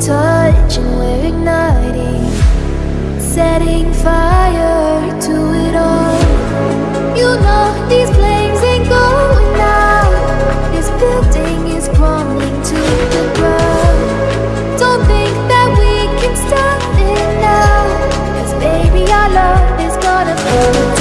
touch and we're igniting Setting fire to it all. You know these flames ain't going out This building is crumbling to the ground. Don't think that we can stop it now Cause baby our love is gonna burn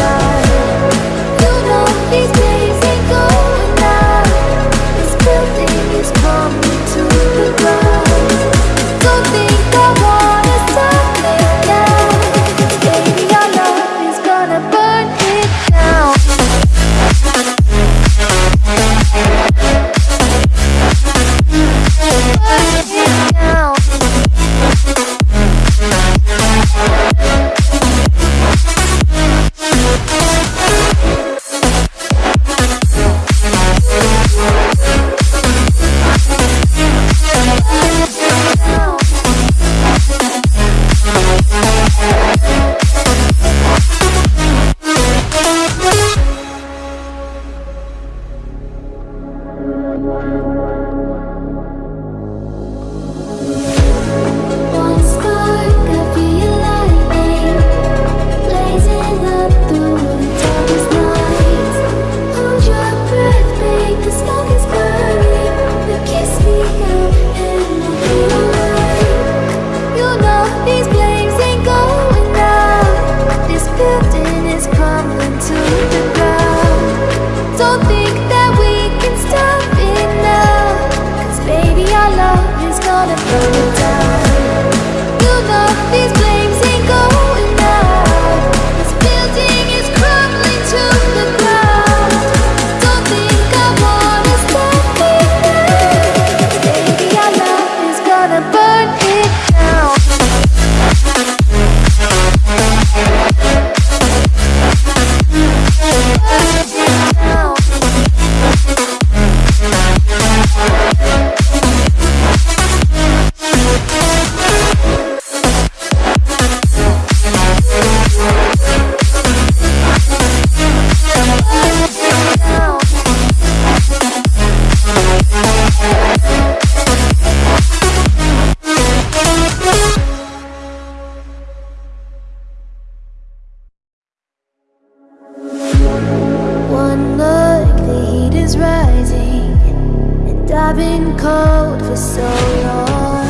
so long.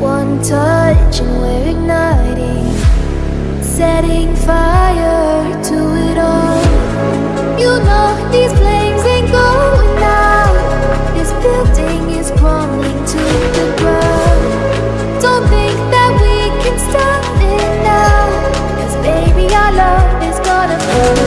One touch and we're igniting Setting fire to it all. You know these flames ain't going out This building is crumbling to the ground. Don't think that we can stop it now Cause baby our love is gonna burn.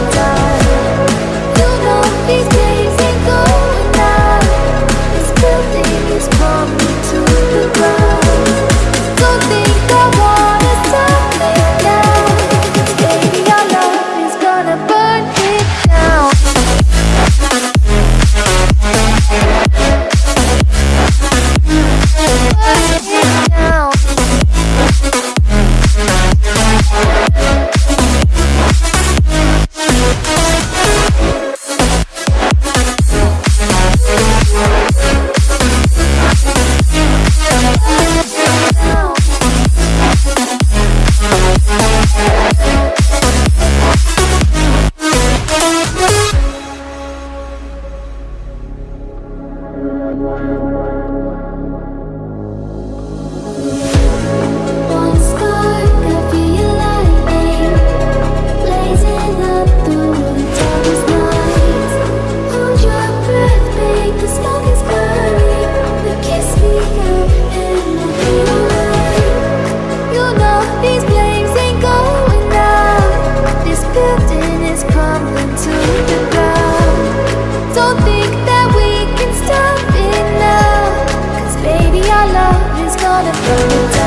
crumbling to the ground. Don't think that we can stop it baby our love is gonna burn